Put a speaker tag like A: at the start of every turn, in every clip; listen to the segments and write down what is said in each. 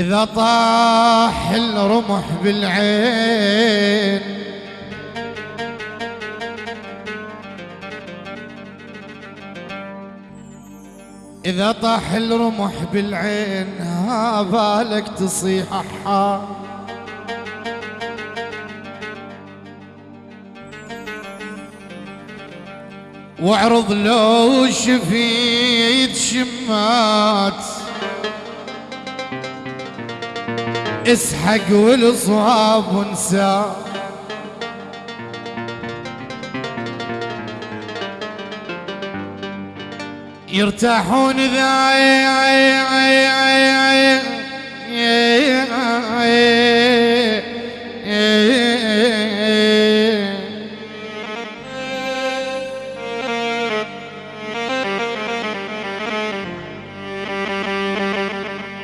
A: إذا طاح الرمح بالعين. إذا طاح الرمح بالعين ها بالك تصيح حار واعرض لو شفيت شمات اسحق والصواب ونسى يرتاحون ذا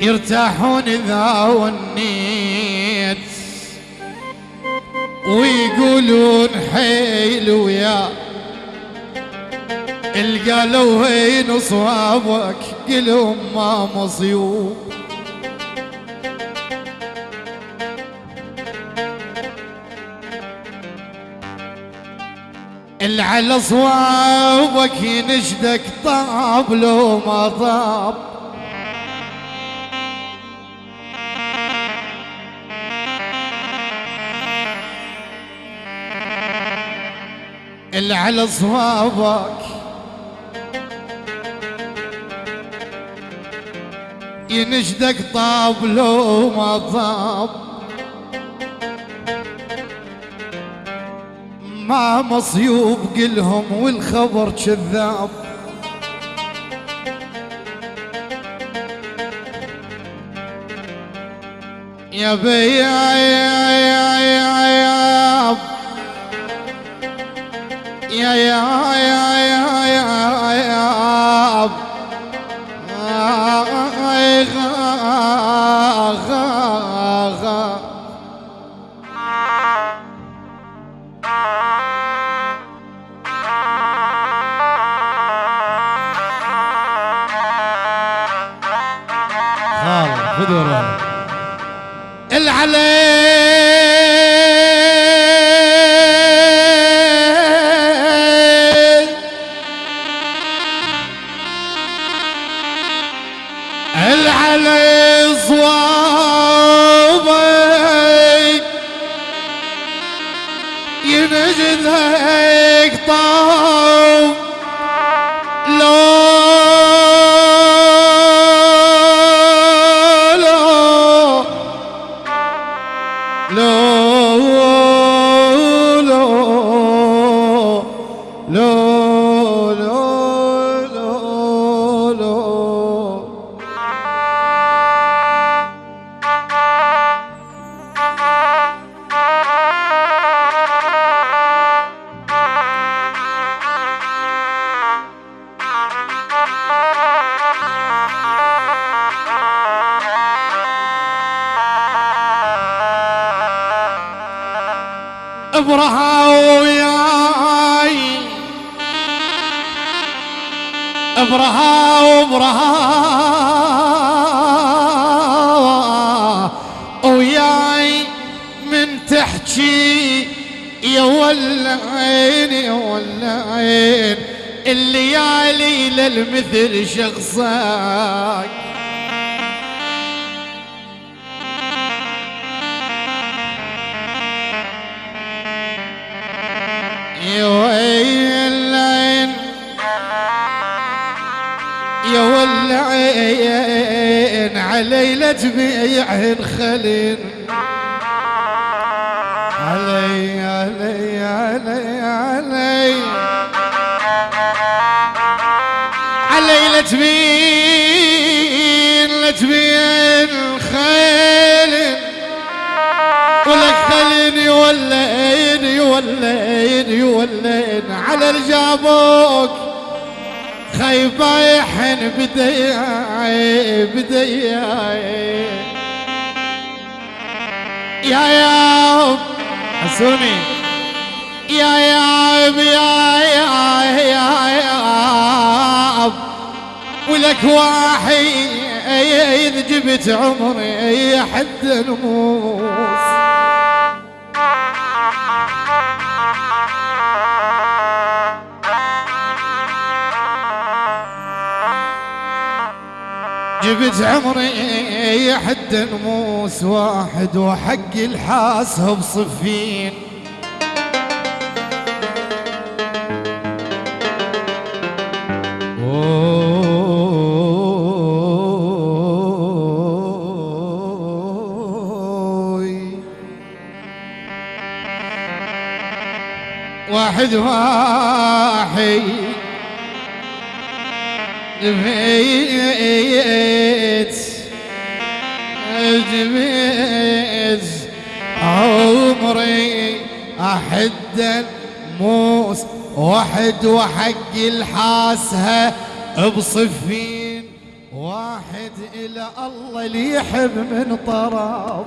A: يرتاحون إذا ونيت. ويقولون حيل ويا. القالوا وين صوابك قلهم ما مصيوب. اللي على صوابك ينشدك طاب لو ما طاب. اللي على صوابك. ينشدك طاب لو ما طاب. ما مصيوب قلهم والخبر كذاب. يا بي يا يا يا يا يا yeah, yeah, yeah. yeah. ابرها وياي ابرها وابرها وياي من تحكي يا ولعين يا ولعين. الليالي للمثل شخصك يا ولعين علي لتبيعن خلين علي علي علي علي. علي لتبين لتبين خيل ولك خلين يولين يولين يولين على الجابوك خيبايحن بدياي بدياي. يا يا حسوني. يا يا يا يا يا يا ولك واحد جبت عمري حد الموس جبت عمري حد نموس واحد وحق الحاسة بصفين. واحد واحد جبيت جبيت عمري أحد موس واحد وحق الحاسها بصفين واحد إلى الله اللي يحب من طرف.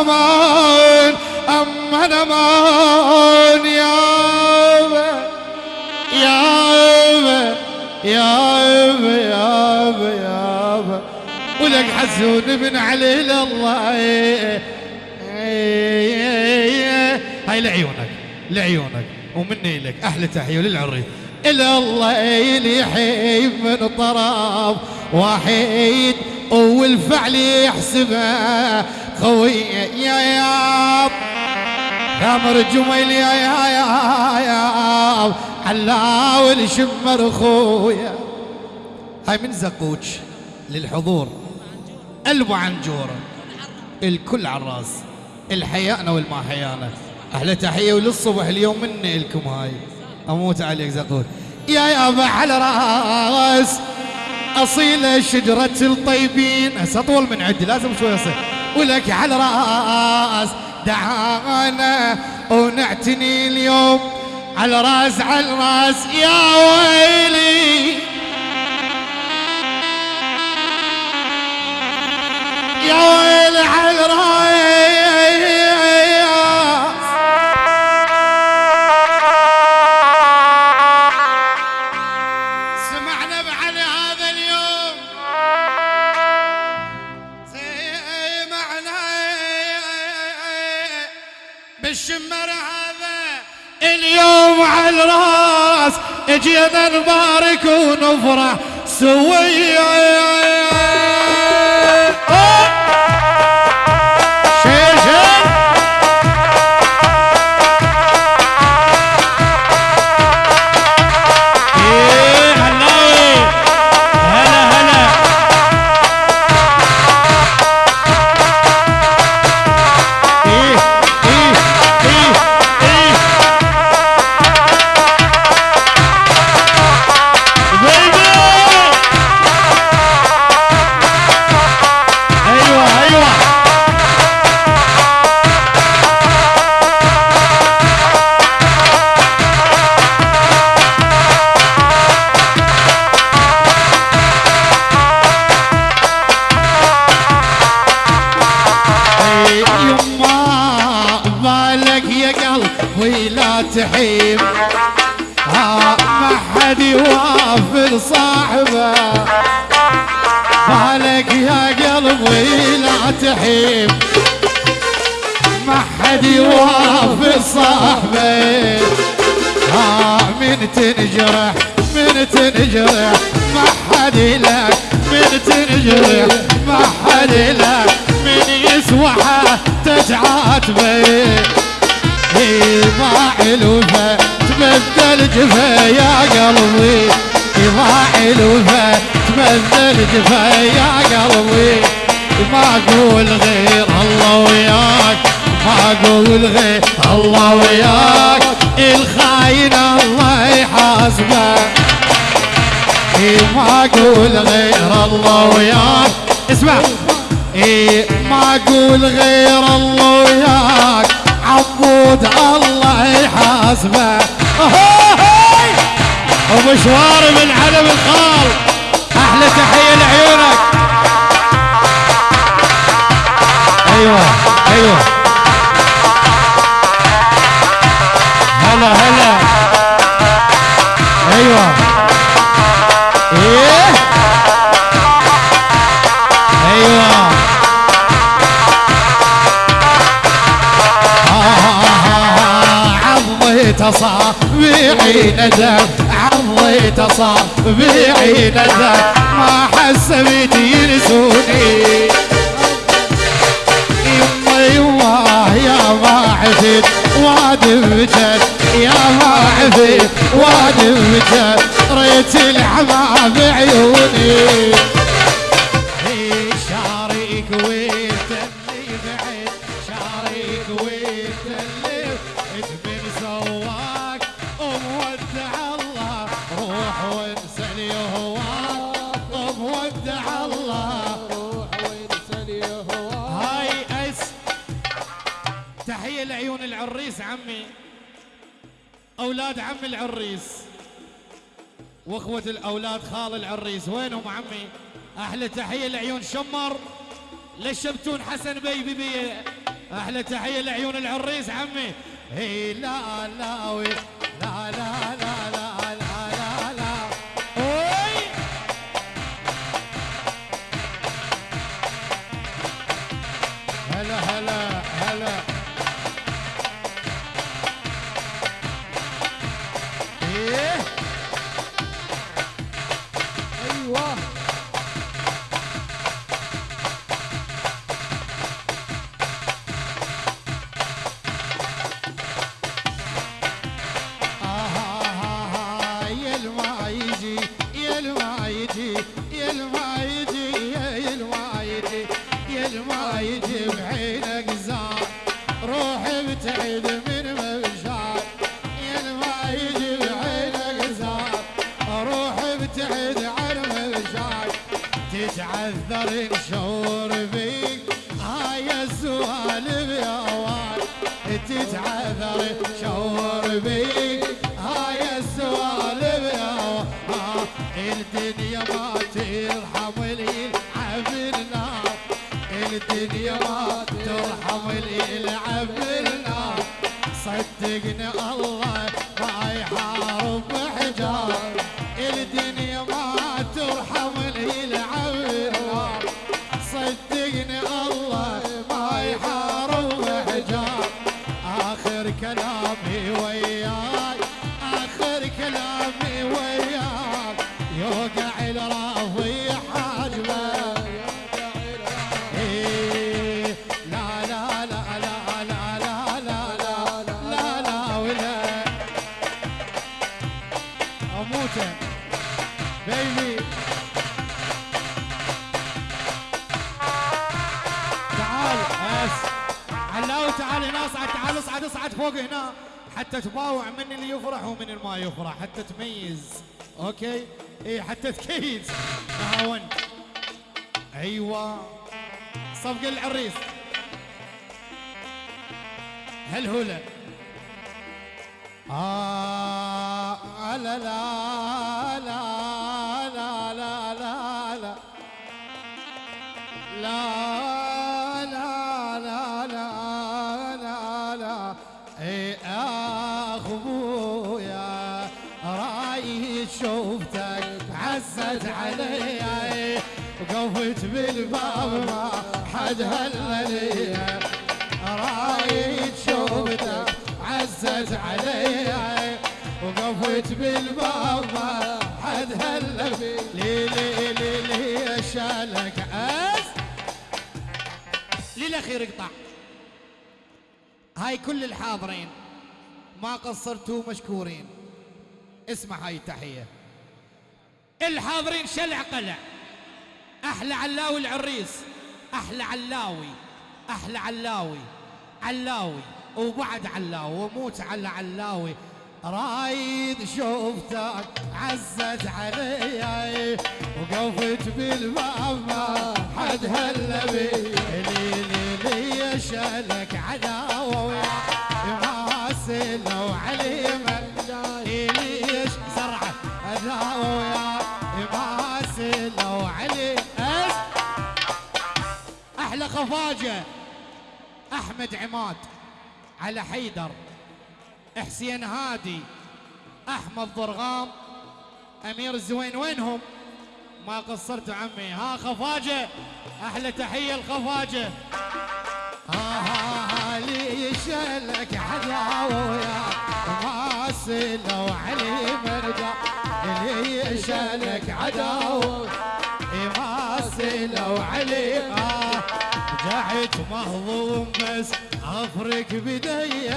A: هنمان أم هنمان يا يا يا يا يا ولك حسون من علي الله. هاي لعيونك لعيونك ومني لك أحلى تحية للعري إلى الله يحيي من طرف واحد والفعل يحسبه. خوي يا يا ثامر الجميل يا يا يا يا علاول شمر خويا هاي من زقوش للحضور. قلبه عنجوره الكل على الراس. الحيانا والما حيانا أحلى تحية وللصبح اليوم مني لكم هاي. أموت عليك زقور يا يابا على راس. اصيله شجرة الطيبين. هسه أطول من عندي لازم شوي أصيل. ولك على راس دعانا ونعتني اليوم على راس على راس يا ويلي. يا ويل على الراس. اجينا نبارك ونفرح سويا أقول غير الله وياك ما أقول غير الله وياك. الخاين الله يحاسبه. ما أقول غير الله وياك. اسمع. إيه ما أقول غير الله وياك عبود الله يحاسبه. سواري من علم الخال أحلى تحية لعيونك. أيوه أيوه. هلا هلا. أيوه. إيه؟ أيوه. عضيت أصابعي ندم عضيت أصابعي ندم ما حسبت ينسوني عفت وادمتك يا ما عفت وادمتك ريت العمى بعيوني الاولاد خال العريس. وينهم عمي؟ أحلى تحية لعيون شمر. للشبتون حسن بي بي؟ أحلى تحية لعيون العريس عمي. هي وي لا لا لا لا لا. الما يا الما يا الما بعينك زار روح ابتعد الدنيا ما ترحم اللي يلعب النار. الدنيا ما بيبي تعال بس. علاوي تعال هنا اصعد تعال اصعد اصعد فوق هنا. حتى تباوع من اللي يفرح ومن اللي ما يفرح حتى تميز. أوكي؟ اي حتى تكيس تهاونت أيوه. صفق العريس هالهولة آه. لا لا لا لا لا لا لا. لا لا لا لا لا لا. اي اخ ابويا رايي شوفتك عزت علي وقفت بالباب ما حد هللي رايي شوفتك عزت علي وقفت بالباب ما حد هللي لي لي لي لي شالك أس. للاخير اقطع هاي كل الحاضرين ما قصرتوا مشكورين. اسمع هاي التحية. الحاضرين شلع قلع أحلى علاوي العريس. أحلى علاوي. أحلى علاوي. علاوي. وبعد علاوي. وموت على علاوي. رايد شوفتك عزت علي وقفت بالباب حد هلا بي. لي لي لي شالك عداوه ويا حاسن وعلي مجاني ليش زرعه عداوه ويا حاسن وعلي أحلى خفاجة. أحمد عماد على حيدر. حسين هادي أحمد ضرغام أمير الزوين وينهم؟ ما قصرتوا عمي. ها خفاجة أحلى تحية الخفاجه ها ها ها ليش لك عداوه يا ما سلوا علي مرجع. ليش لك عداوه عارك مهضوم بس أفرك بدي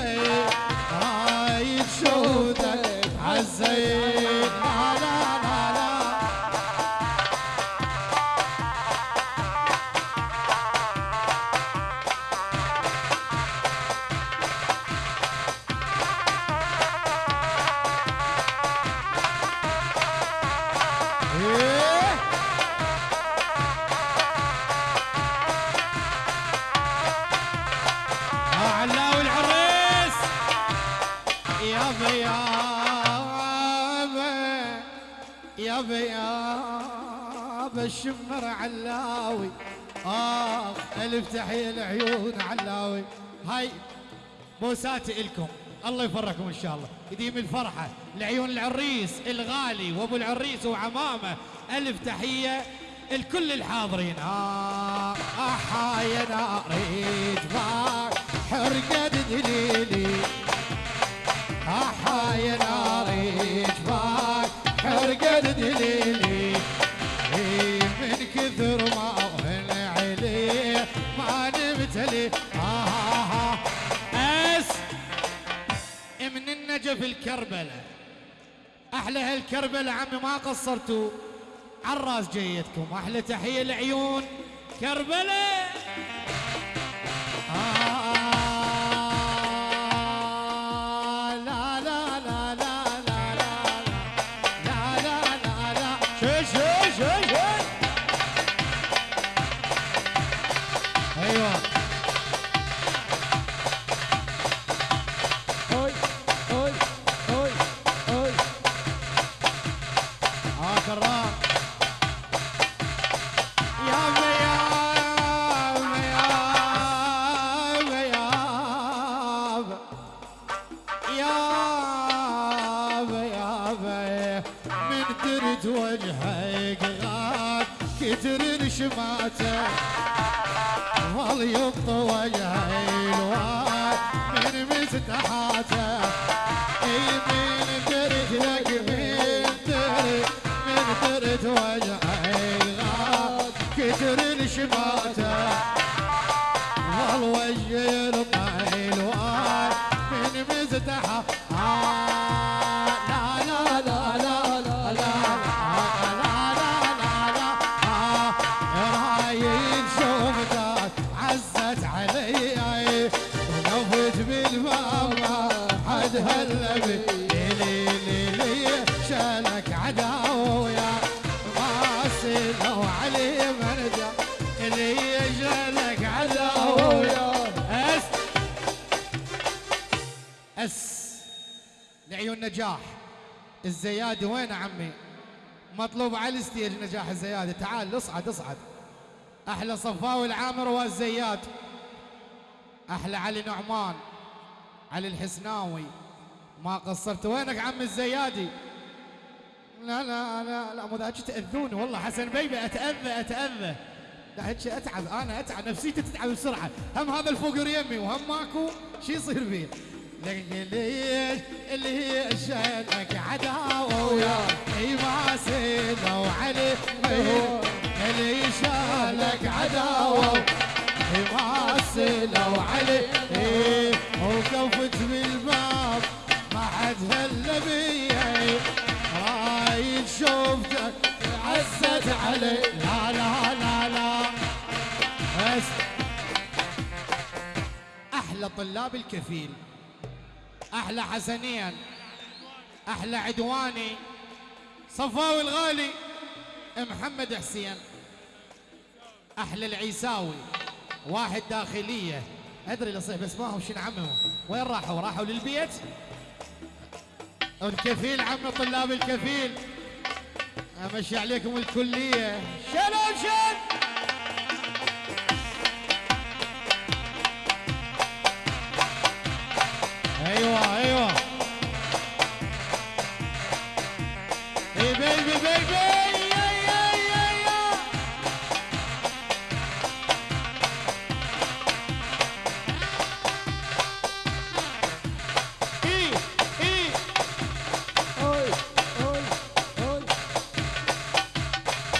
A: هاي شهودك عزيت الشمر علاوي. آخ ألف تحية العيون علاوي. هاي بوساتي إلكم. الله يفرحكم إن شاء الله. يديم الفرحة. لعيون العريس الغالي وأبو العريس وعمامة. ألف تحية الكل الحاضرين. آه آه يا ناري جبار حرقت دليلي. آه يا ناري النجف الكربلة. أحلى هالكربلة عمي ما قصرتوا. عالراس جيتكم أحلى تحية لعيون كربلة. يسر الشماتة والوجه الطحيل وآل آه، من مزدحة. آه. لعيون نجاح الزيادي وين عمي؟ مطلوب على الستيج نجاح الزيادي تعال اصعد اصعد. أحلى صفاوي العامر والزياد أحلى علي نعمان علي الحسناوي. ما قصرت. وينك عم الزيادي؟ لا لا لا لا مو ذاك تأذوني والله حسن بيبي أتأذى أتأذى. هيك أتعب أنا أتعب نفسيتي تتعب بسرعة. هم هذا الفقر يمي وهم ماكو شي يصير فيه. لكن ليش اللي شانك عداوه ويا أي ما سيدوا علي اللي شانك عداوه أي ما سيدوا علي إيه وقفت بالباب ما حد هلا بيا. رايد شوفتك عزت علي. لا لا لا لا. بس. أحلى طلاب الكفيل. أحلى حسنين أحلى عدواني. صفاوي الغالي. محمد حسين. أحلى العيساوي. واحد داخلية. أدري اللي بس ما هم شنو عمهم وين راحوا؟ راحوا للبيت؟ الكفيل عم طلاب الكفيل. أمشي عليكم الكلية. شلون شد أيوه أيوه. اي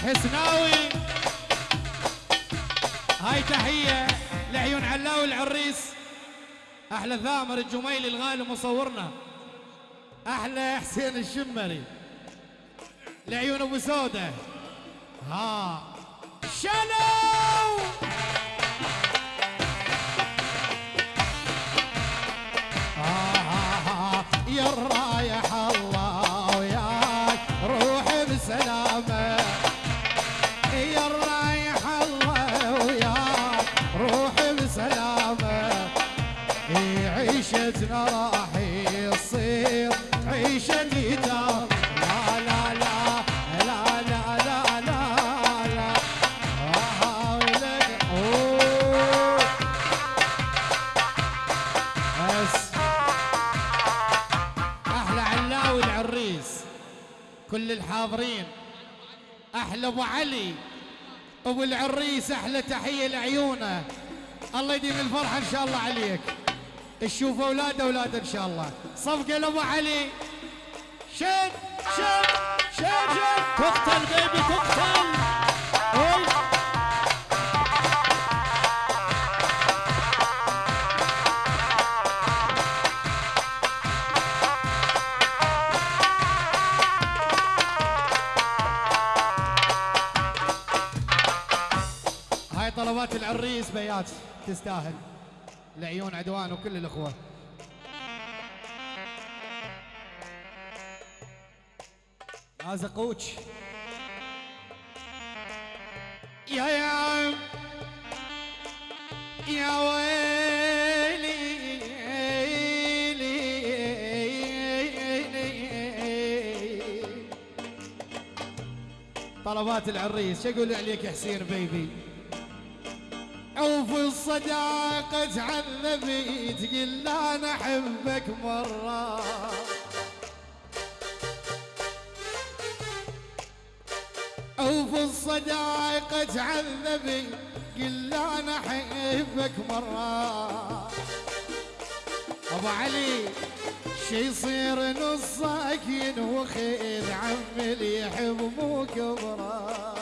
A: حسناوي هاي تحية لعيون علاوي العريس أحلى ثامر الجميلي الغالي مصورنا. أحلى حسين الشمري. لعيون أبو سودة. ها. شلو آه يا الحاضرين أحلى أبو علي أبو العريس أحلى تحية لعيونه الله يديم الفرحة إن شاء الله عليك. تشوف أولاد أولاد إن شاء الله. صفقة لأبو علي. شد شد شد شد
B: تقتل بيبي تقتل
A: طلبات العريس بيات تستاهل. لعيون عدوان وكل الإخوة. قوش يا يا يا ويلي. طلبات العريس. شو أقول عليك يا حسين بيبي؟ الصداقة تعذبي قلنا أنا أحبك مرة. أو في الصداقة تعذبي قلنا أنا أحبك مرة. أبو علي شي يصير نصك ينوخذ عم اللي يحب مو كبره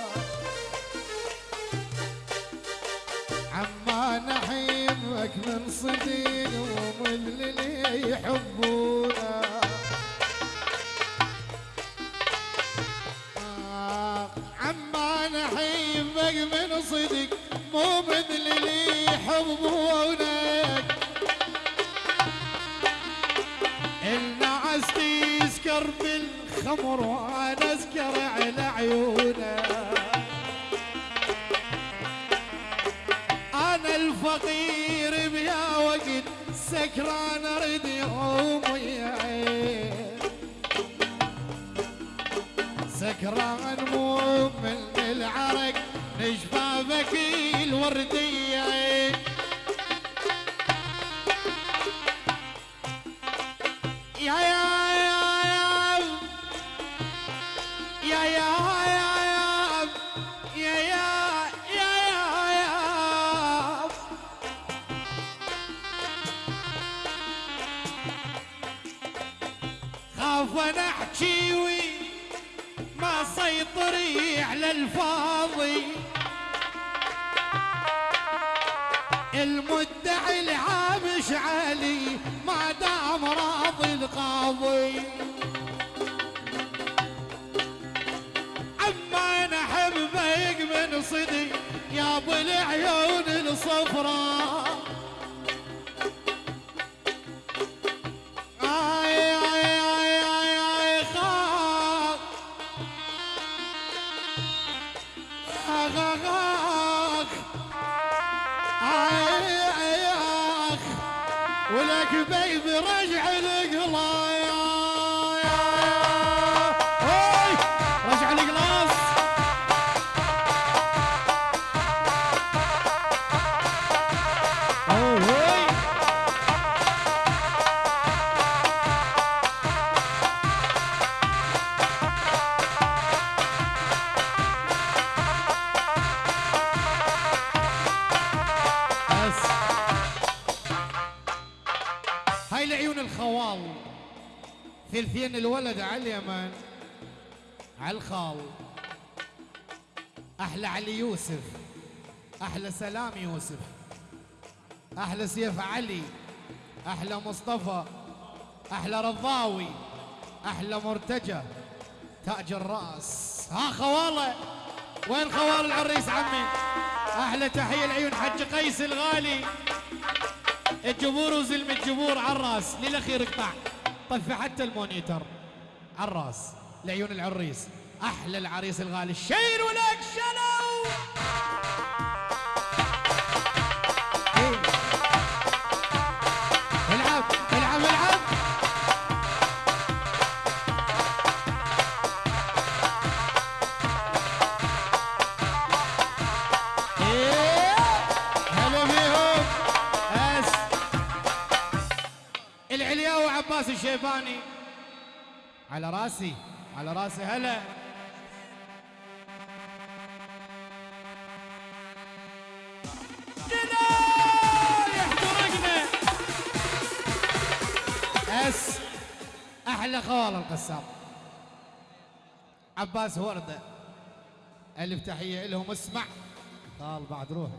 A: صديقهم اللي يحبونا. آه عما نحبك من صدق مو من اللي يحبونك النعس تسكر بالخمر وأنا أسكر على عيونك أنا الفقير سكران أريد يومي سكران مو من العرق نشفافك الوردية. خاف أنا احكي وي ما سيطري على الفاضي. المدعي العامش علي ما دام راضي القاضي. عما أنا احبك من صدق يا ابو العيون الصفراء. ثلثين الولد على اليمن على الخال. أحلى علي يوسف أحلى سلام يوسف أحلى سيف علي أحلى مصطفى أحلى رضاوي أحلى مرتجى. تاج الرأس. ها خواله وين خوال العريس عمي؟ أحلى تحية العيون حج قيس الغالي. الجبور وزلم الجبور على الرأس. للأخير اقطع. طفي حتى ال monitor. على الراس لعيون العريس. أحلى العريس الغالي. الشير ولك عباس الشيباني على راسي على راسي هلا. أس أحلى خوال القسام. عباس ورده ألف تحية لهم اسمع. قال بعد روحي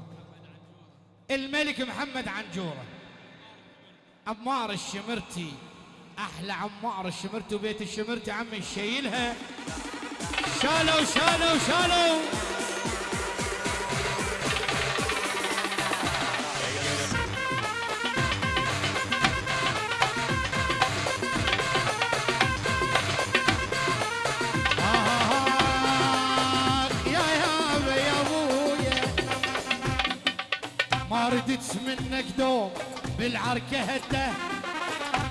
A: الملك محمد عنجوره. عمار الشمرتي. أحلى عمار الشمرتي وبيت الشمرتي عمي شايلها. شالوا شالوا شالوا ما ردت منك دوم بالعركة هده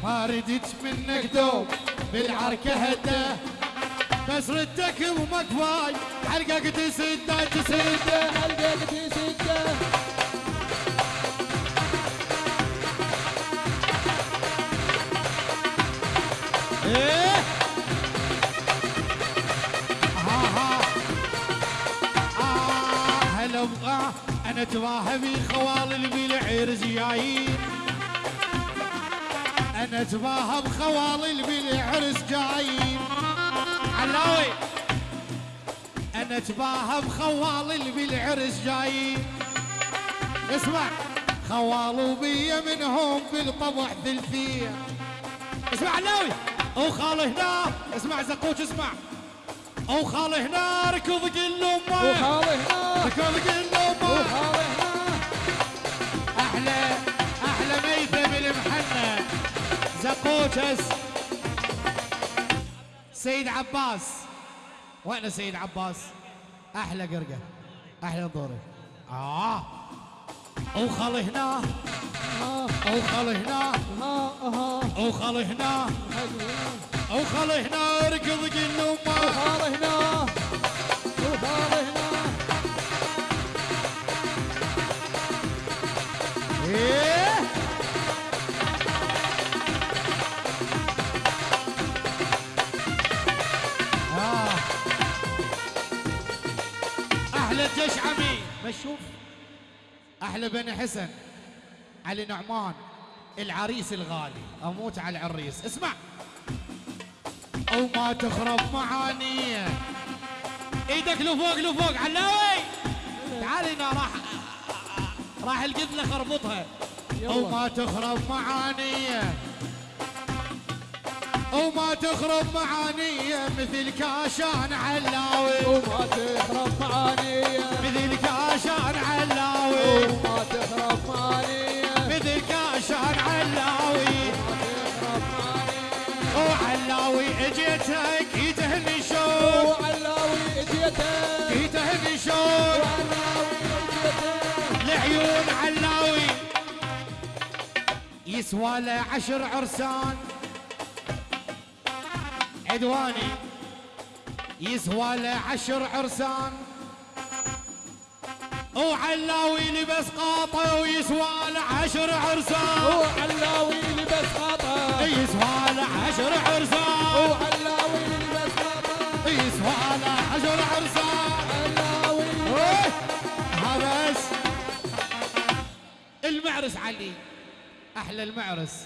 A: ما ردت منك دوم بالعركة هده بس ردك ومكفاي حلقك تسده تسده
C: حلقك تسده
A: إيه؟ ها ها آه هلا أنا تباهى بخوال اللي بالعرس جايين. أنا تباهى بخوال اللي بالعرس جايين علاوي أنا تباهى بخوال اللي بالعرس جايين اسمع. خوالوا بي منهم بالطبع ثلثيه اسمع علاوي أو خاله هنا. اسمع زقوش اسمع. أو خاله هنا ركض قل امه
C: وخالي هنا.
A: ركض قل امه زقوشس سيد عباس. وين سيد عباس. أحلى قرقة. أحلى دوري. آه. أو خاله هنا.
C: ها
A: أو خاله هنا.
C: ها ها
A: أو خاله هنا أو خاله هنا. ركض قل امه
C: وخالي هنا. وخالي
A: الجيش عمي بشوف أحلى بني حسن علي نعمان العريس الغالي أموت على العريس. اسمع. أو ما تخرب معاني. إيدك لفوق لفوق علاوي تعال هنا راح راح القبلة خربطها.
C: أو.
A: ما تخرب معاني. أو ما تخرب معاني مثل كاشان علاوي.
C: وما تخرب معاني
A: مثل كاشان علاوي.
C: وما تخرب معاني
A: مثل كاشان علاوي. وعلاوي اجيتك يتهني شوق.
C: وعلاوي اجيتك.
A: يتهني شوق.
C: وعلاوي اجيتك.
A: لعيون علاوي. يسوى له عشر عرسان. عدواني يسوى له عشر عرسان. وعلاوي لبس قاطع ويسوى له عشر عرسان.
C: وعلاوي لبس خطا
A: يسوى له عشر عرسان.
C: وعلاوي لبس خطا
A: يسوى له عشر عرسان. هذا المعرس علي. أحلى المعرس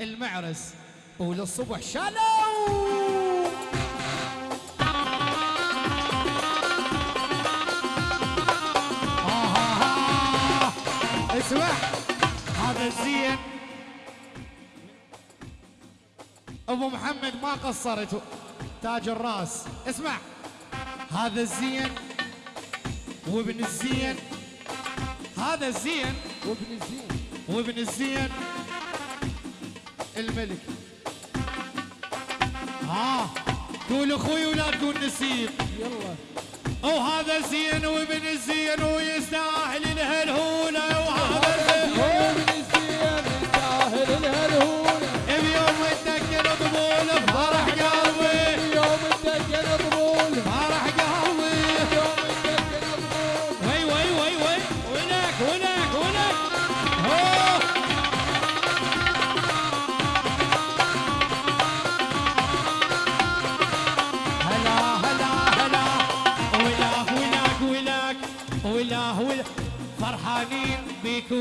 A: المعرس. وللصبح شالوا اسمع هذا الزين أبو محمد ما قصرت. تاج الراس. اسمع. هذا الزين وابن الزين. هذا الزين
C: وابن الزين.
A: وابن الزين. الملك. ها. قول أخوي ولا تقول نسيب
C: يلا.
A: وهذا زين وابن الزين ويستاهل الهلهولة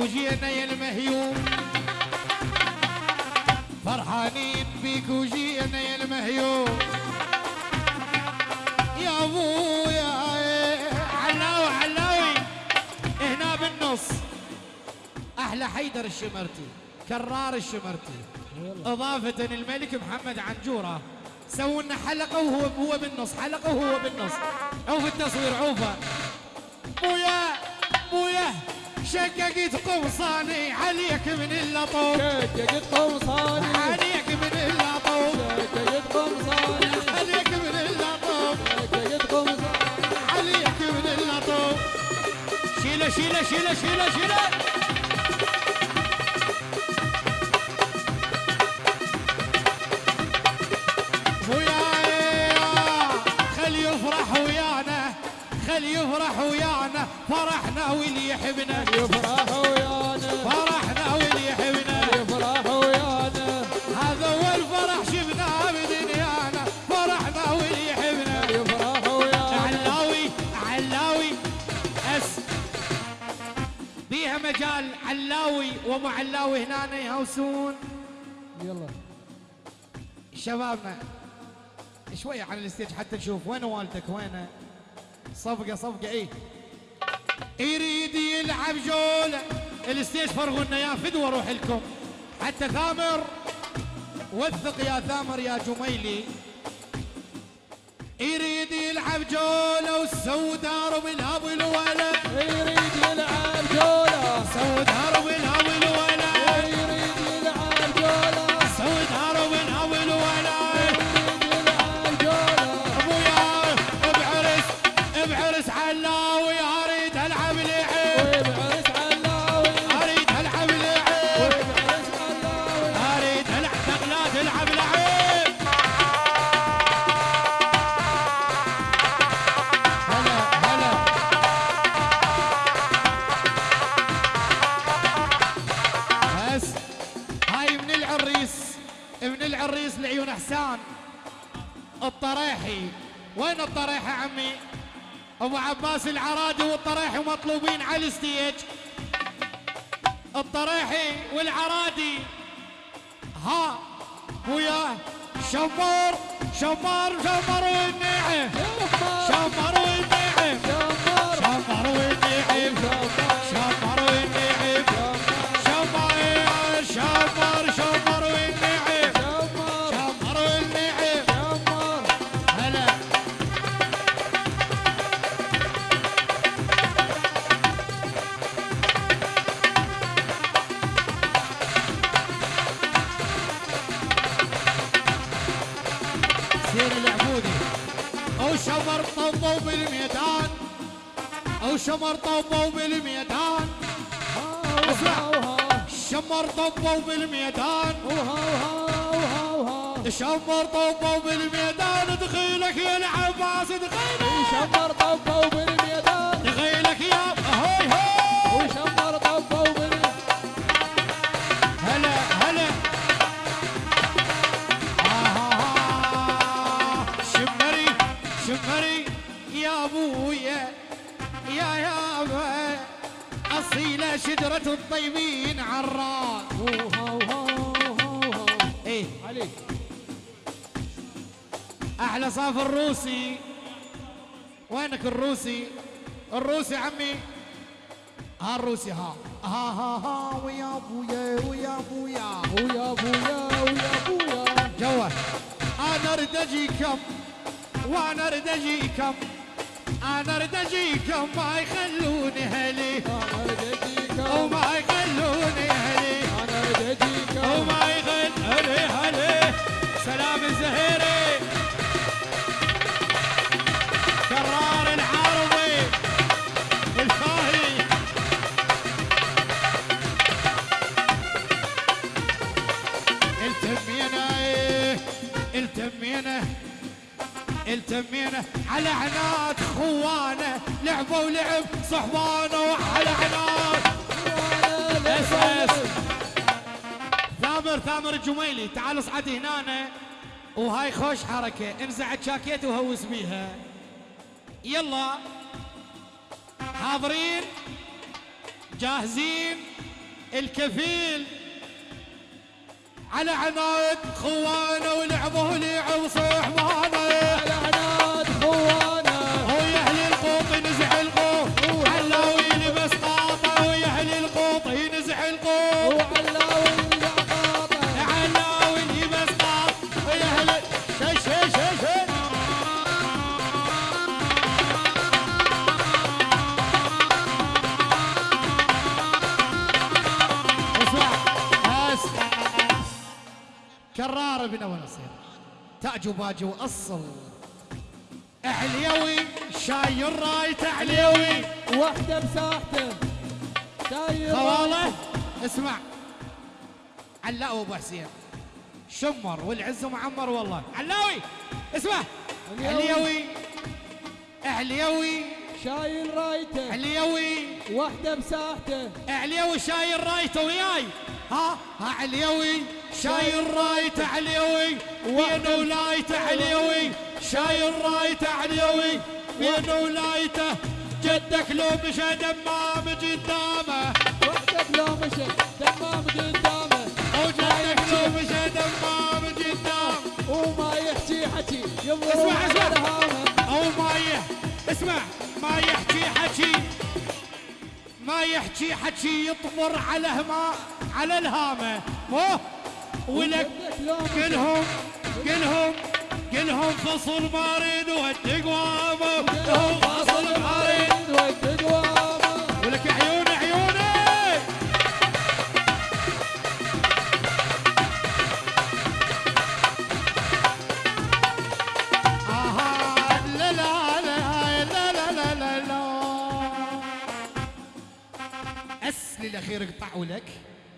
A: وجينا يا المهيوم. فرحانين بيك وجينا يا المهيوم. يا أبويا علاوي علاوي. هنا بالنص. أحلى حيدر الشمرتي كرار الشمرتي. إضافة الملك محمد عنجورة. سووا لنا حلقة وهو هو بالنص حلقة وهو بالنص. عوف التصوير عوفه بويا بويا شققت قمصاني عليك من اللطوف.
C: شققت قمصاني
A: عليك من اللطوف.
C: شققت قمصاني
A: عليك من اللطوف.
C: شققت قمصاني
A: عليك من اللطوف. شيلة شيلة شيلة شيلة شيلة. وياي خل يفرح ويانا خل يفرح ويانا. فرحنا واللي يحبنا
C: يفرح ويانا
A: فرحنا واللي يحبنا
C: يفرح ويانا
A: هذا اول فرح شفناه بدنيانا. فرحنا واللي يحبنا
C: يفرح ويانا
A: علاوي علاوي أس. بيها مجال علاوي ومو علاوي هنا يهوسون.
C: يلا.
A: شبابنا شوية عن ال stage حتى نشوف. وين والدك؟ وينه؟ صفقة صفقة إيه؟ يريد يلعب جولة ال stage فرغوا لنا اياه فدوة روح لكم. حتى ثامر. وثق يا ثامر يا جميلي. يريد يلعب جولة والسودار بالهب الولد
C: يريد يلعب جولة
A: سودار بالهب الولد حسان الطريحي. وين الطريحة عمي؟ أبو عباس العرادي والطريحي مطلوبين على الستيج. الطريحي والعرادي ها وياه شمر شمر شمر والنعم شمر والنعم
C: شمر
A: طبوا بالميدان. شمر طبوا بالميدان. شمر طبوا بالميدان. دخيلك يا العباس دخيلك.
C: شمر طبوا بالميدان.
A: الطيبين عالراس إيه.
C: عليك.
A: أحلى صاف الروسي. وينك الروسي؟ الروسي عمي. ها الروسي ها. ها ها ها. ويا أبويا ويا أبويا.
C: ويا أبويا ويا أبويا.
A: جوه أنا أريد أجيكم. وأنا أريد أجيكم. أنا أريد أجيكم. ما يخلوني هلي التمينا على عناد خوانه لعبوا ولعب صحبانه وعلى عناد. ثامر ثامر الجميلي تعال اصعد هنا وهاي خوش حركة. انزع الجاكيت وهوس بيها. يلا. حاضرين. جاهزين. الكفيل. على عناد خوانه ولعبه لعب صحبانه تاج وباجي واصل عليوي شاي الرايت عليوي
C: وحدة بساحتة. شاير
A: خواله اسمع. علاء ابو حسين شمر والعز معمر والله. علاوي اسمع.
C: عليوي.
A: عليوي
C: شايل رايته
A: عليوي
C: وحدة بساحتة.
A: عليوي شايل رايته وياي. ها ها عليوي شايل رايته عليوي بين ولايته عليوي شايل رايته عليوي بين ولايته؟ جدك لو مشى دمام قدامه.
C: وحدة بلو مشى دمام قدامه.
A: وجدك لو مشى دمام قدام
C: وما يحكي حكي
A: اسمع اسمع. أو ما اسمع. ما يحكي حكي. ما يحكي حكي يطمر على هما على الهامة. مو ولك كلهم كلهم كلهم فصل بارد والتقوامه فصل
C: بارد والتقوامه
A: ولك عيون عيوني. الأخير قطع ولك